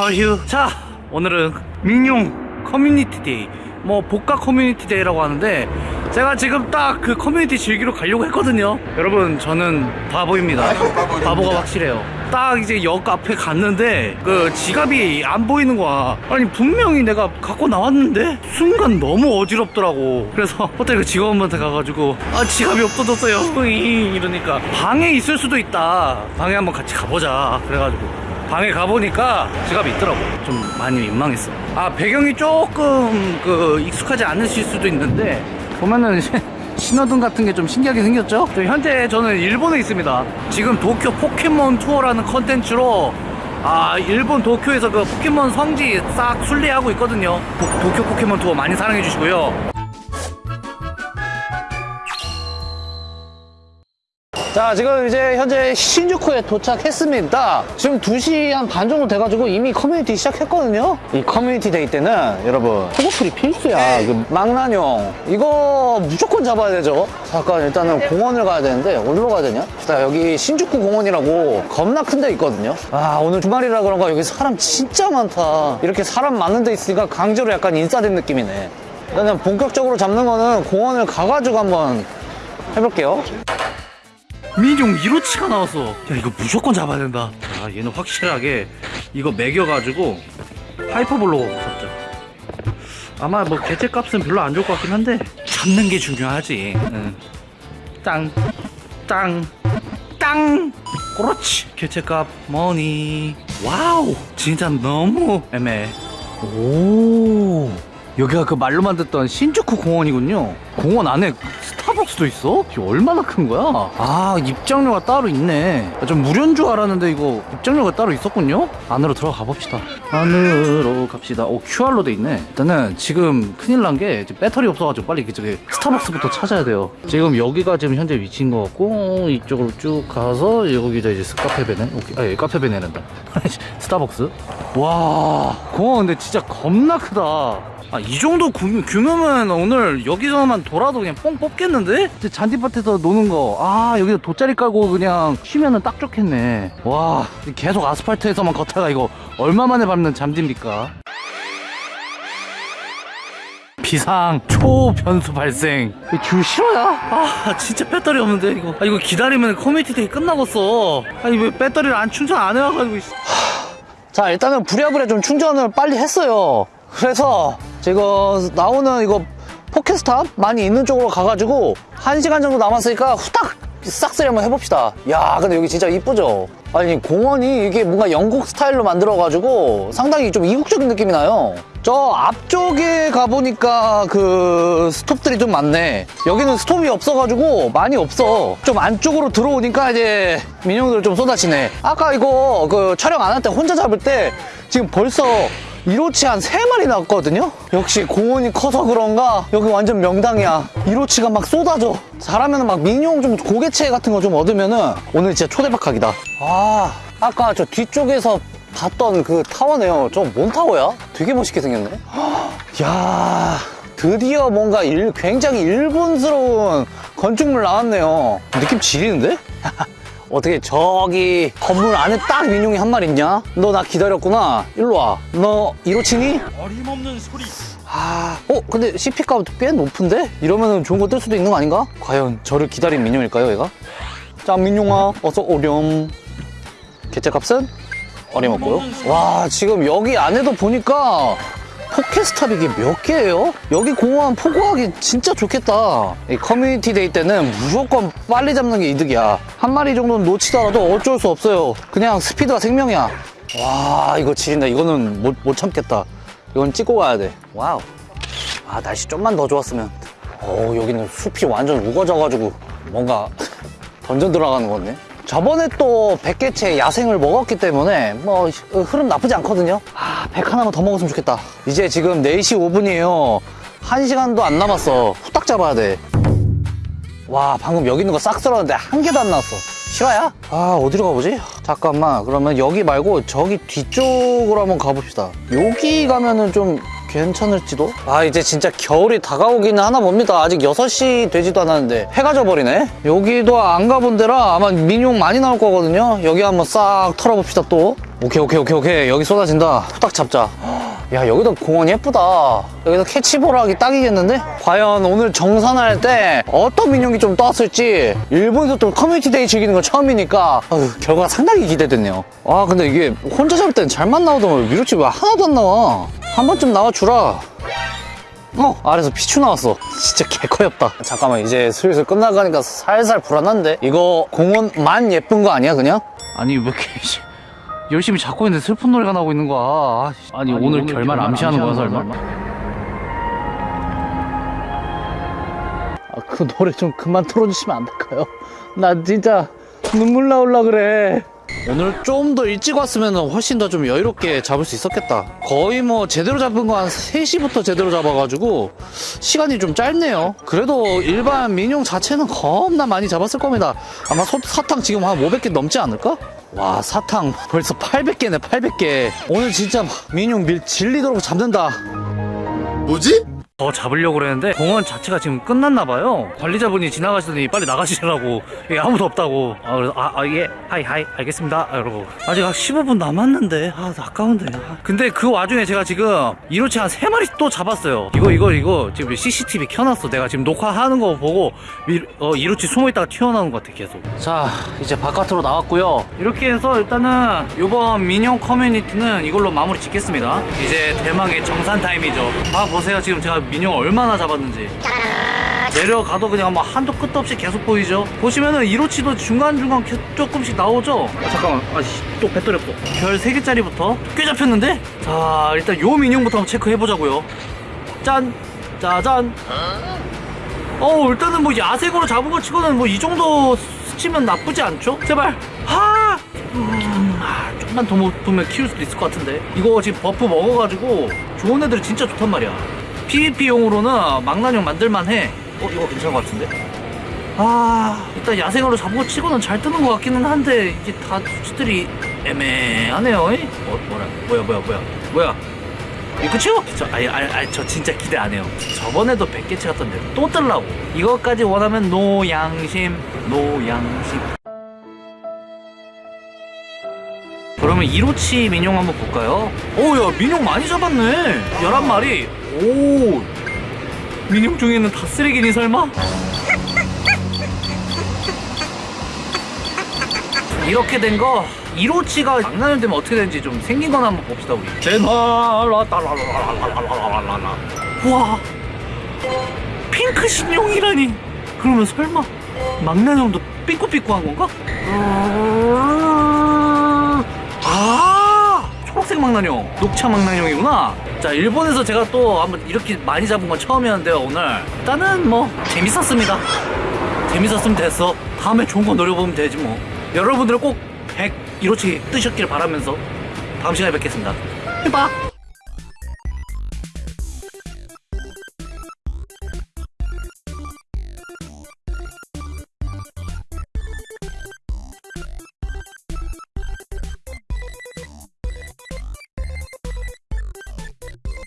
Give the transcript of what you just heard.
하휴 자 오늘은 미뇽 커뮤니티 데이. 뭐 복각 커뮤니티 데이라고 하는데 제가 지금 딱 그 커뮤니티 즐기러 가려고 했거든요. 여러분 저는 바보입니다. 바보가 확실해요. 딱 이제 역 앞에 갔는데 그 지갑이 안 보이는 거야. 아니 분명히 내가 갖고 나왔는데? 순간 너무 어지럽더라고. 그래서 호텔 그 직원한테 가가지고 아 지갑이 없어졌어요. 이러니까 방에 있을 수도 있다. 방에 한번 같이 가보자. 그래가지고 방에 가보니까 지갑이 있더라고. 좀 많이 민망했어. 아 배경이 조금 그 익숙하지 않으실 수도 있는데 보면은 신호등 같은 게 좀 신기하게 생겼죠? 저 현재 저는 일본에 있습니다. 지금 도쿄 포켓몬 투어라는 컨텐츠로 아 일본 도쿄에서 그 포켓몬 성지 싹 순례하고 있거든요. 도, 도쿄 포켓몬 투어 많이 사랑해 주시고요 자 지금 이제 현재 신주쿠에 도착했습니다. 지금 2시 한 반 정도 돼가지고 이미 커뮤니티 시작했거든요. 이 커뮤니티 데이 때는 여러분 소고풀이 필수야. 그 망나뇽. 이거 무조건 잡아야 되죠. 잠깐 일단은 공원을 가야 되는데 어디로 가야 되냐? 자 여기 신주쿠 공원이라고 겁나 큰 데 있거든요. 아 오늘 주말이라 그런가 여기 사람 진짜 많다. 이렇게 사람 많은 데 있으니까 강제로 약간 인싸된 느낌이네. 일단은 본격적으로 잡는 거는 공원을 가가지고 한번 해볼게요 민용 1호치가 나왔어. 야 이거 무조건 잡아야 된다. 아 얘는 확실하게 이거 먹여가지고 하이퍼볼로 잡자 아마 뭐 개체값은 별로 안 좋을 것 같긴 한데. 잡는 게 중요하지. 응. 땅, 땅, 땅. 그렇지. 개체값 뭐니. 와우! 진짜 너무 애매해. 오 여기가 그 말로만 듣던 신주쿠 공원이군요. 공원 안에 스타벅스도 있어? 이게 얼마나 큰 거야? 아 입장료가 따로 있네. 좀 무료인 줄 알았는데 이거 입장료가 따로 있었군요? 안으로 들어가 봅시다. 안으로 갑시다. 오 QR로 돼 있네. 일단은 지금 큰일 난 게 배터리 없어가지고 빨리 저기 스타벅스부터 찾아야 돼요. 지금 여기가 지금 현재 위치인 것 같고 이쪽으로 쭉 가서 여기다 이제 카페베네. 오케이. 아 예, 카페베네란다. 스타벅스. 와 공원 근데 진짜 겁나 크다 아, 이 정도 규, 규모면 오늘 여기서만 돌아도 그냥 뽕 뽑겠는데? 잔디밭에서 노는 거. 아, 여기서 돗자리 깔고 그냥 쉬면은 딱 좋겠네. 와, 계속 아스팔트에서만 걷다가 이거 얼마 만에 밟는 잔디입니까? 비상 초변수 발생 줄 실화야? 아 진짜 배터리 없는데 이거 아 이거 기다리면 커뮤니티 데이 끝나겠어 아니 왜 배터리를 안 충전 안 해와가지고 자 일단은 부랴부랴 좀 충전을 빨리 했어요 그래서 지금 나오는 이거 포켓스탑 많이 있는 쪽으로 가가지고 1시간 정도 남았으니까 후딱 싹쓸이 한번 해봅시다. 야 근데 여기 진짜 이쁘죠? 아니 공원이 이게 뭔가 영국 스타일로 만들어가지고 상당히 좀 이국적인 느낌이 나요. 저 앞쪽에 가보니까 그 스톱들이 좀 많네. 여기는 스톱이 없어가지고 많이 없어. 좀 안쪽으로 들어오니까 이제 민영들 좀 쏟아지네. 아까 이거 그 촬영 안 할 때 혼자 잡을 때 지금 벌써 이로치 한 세마리 나왔거든요? 역시 공원이 커서 그런가? 여기 완전 명당이야. 이로치가 막 쏟아져. 잘하면 막 민용 좀 고개체 같은 거 좀 얻으면 은 오늘 진짜 초대박하기다. 아 아까 저 뒤쪽에서 봤던 그 타워네요. 저 뭔 타워야? 되게 멋있게 생겼네. 야 드디어 뭔가 일, 굉장히 일본스러운 건축물 나왔네요. 느낌 지리는데? 어떻게 저기 건물 안에 딱 민용이 한 마리 있냐? 너 나 기다렸구나. 일로 와. 너 이로치니? 어림없는 소리 아, 어? 근데 CP값 꽤 높은데? 이러면 좋은 거 뜰 수도 있는 거 아닌가? 과연 저를 기다린 민용일까요, 얘가? 자, 미뇽아, 어서 오렴. 개체값은? 어림없고요. 와, 지금 여기 안에도 보니까 포켓스탑 이게 몇 개예요? 여기 공원 포고하기 진짜 좋겠다. 이 커뮤니티 데이 때는 무조건 빨리 잡는 게 이득이야. 한 마리 정도는 놓치더라도 어쩔 수 없어요. 그냥 스피드가 생명이야. 와, 이거 지린다. 이거는 못, 못 참겠다. 이건 찍고 가야 돼. 와우. 아, 날씨 좀만 더 좋았으면. 어 여기는 숲이 완전 우거져가지고 뭔가 던전 들어가는 거네. 저번에 또 100개체 야생을 먹었기 때문에 뭐 흐름 나쁘지 않거든요. 아, 100 하나만 더 먹었으면 좋겠다. 이제 지금 4시 5분이에요. 1시간도 안 남았어. 후딱 잡아야 돼. 와, 방금 여기 있는 거 싹 쓸었는데 한 개도 안 나왔어. 실화야? 아, 어디로 가보지? 잠깐만. 그러면 여기 말고 저기 뒤쪽으로 한번 가봅시다. 여기 가면은 좀 괜찮을지도? 아 이제 진짜 겨울이 다가오기는 하나 봅니다. 아직 6시 되지도 않았는데 해가 져버리네. 여기도 안 가본 데라 아마 미뇽 많이 나올 거거든요. 여기 한번 싹 털어봅시다 또. 오케이 오케이 오케이 오케이. 여기 쏟아진다. 후딱 잡자. 야 여기도 공원 예쁘다. 여기서 캐치볼 하기 딱이겠는데? 과연 오늘 정산할 때 어떤 미뇽이 좀 떴을지. 일본에서 또 community day 즐기는 건 처음이니까. 아유, 결과가 상당히 기대되네요. 아 근데 이게 혼자 잡을 때는 잘만 나오더만 위로치 왜 하나도 안 나와 한 번쯤 나와주라 어 아래서 피추 나왔어 진짜 개커엽다 잠깐만 이제 슬슬 끝나가니까 살살 불안한데 이거 공원만 예쁜 거 아니야 그냥? 아니 왜 이렇게 씨, 열심히 잡고 있는데 슬픈 노래가 나오고 있는 거야 아, 씨. 아니, 오늘, 결말 암시하는 거야 설마? 아, 그 노래 좀 그만 틀어주시면 안 될까요? 나 진짜 눈물 나올라 그래. 오늘 좀 더 일찍 왔으면 훨씬 더 좀 여유롭게 잡을 수 있었겠다. 거의 뭐 제대로 잡은 거 한 3시부터 제대로 잡아가지고 시간이 좀 짧네요. 그래도 일반 민용 자체는 겁나 많이 잡았을 겁니다. 아마 소- 사탕 지금 한 500개 넘지 않을까? 와 사탕 벌써 800개네 800개. 오늘 진짜 민용 밀 질리도록 잡는다. 뭐지? 더 잡으려고 그랬는데 공원 자체가 지금 끝났나 봐요. 관리자분이 지나가시더니 빨리 나가시라고. 여기 아무도 없다고. 아 그래서 아예. はい はい. 알겠습니다. 아, 여러분 아직 한 15분 남았는데. 아 아까운데. 아. 근데 그 와중에 제가 지금 이로치 한 3마리 또 잡았어요. 이거 이거 이거 지금 CCTV 켜놨어. 내가 지금 녹화하는 거 보고 이, 어, 이로치 숨어있다가 튀어나오는 것 같아 계속. 자 이제 바깥으로 나왔고요. 이렇게 해서 일단은 이번 미뇽 커뮤니티는 이걸로 마무리 짓겠습니다. 이제 대망의 정산 타임이죠. 아 보세요. 지금 제가 미뇽 얼마나 잡았는지. 내려가도 그냥 뭐 한도 끝도 없이 계속 보이죠? 보시면은 이로치도 중간중간 켜- 조금씩 나오죠? 아, 잠깐만. 아씨 또 배터리 없어 별 3개짜리부터 꽤 잡혔는데? 자 일단 요 미뇽부터 한번 체크해보자고요. 짠. 짜잔. 어 일단은 뭐 야생으로 잡은 거 치고는 뭐 이 정도 수치면 나쁘지 않죠? 제발. 하! 음, 아, 좀만 더 먹으면 키울 수도 있을 것 같은데. 이거 지금 buff 먹어가지고 좋은 애들이 진짜 좋단 말이야 PVP용으로는 망나뇽 만들만 해 어? 이거 괜찮은 것 같은데? 아 일단 야생으로 거 치고는 잘 뜨는 것 같기는 한데 이게 다 수치들이 애매하네요 이? 어, 뭐라 뭐야 뭐야 뭐야 뭐야 이거 끝이요? 저, 아니, 아니, 아니, 저 진짜 기대 안 해요. 저번에도 100개 채갔던데 또 뜰라고. 이것까지 원하면 노양심, 노양심. 그러면 이로치 민용 한번 볼까요? 오, 야, 민용 많이 잡았네. 11마리. 오. 민용 중에는 다 쓰레기니 설마? 이렇게 된 거 이로치가 장난이 되면 어떻게 되는지 좀 생긴 거나 한번 봅시다 우리 제나라따라라라라라라라 와 핑크 신용이라니 그러면 설마 망나뇽도 삐꾸삐꾸한 건가? 아 초록색 망나뇽 녹차 망나뇽이구나 자 일본에서 제가 또 한번 이렇게 많이 잡은 건 처음이었는데요 오늘 일단은 뭐 재밌었습니다 재밌었으면 됐어. 다음에 좋은 거 노려보면 되지 뭐. 여러분들 꼭 100 이로치 뜨셨길 바라면서 다음 시간에 뵙겠습니다. 빠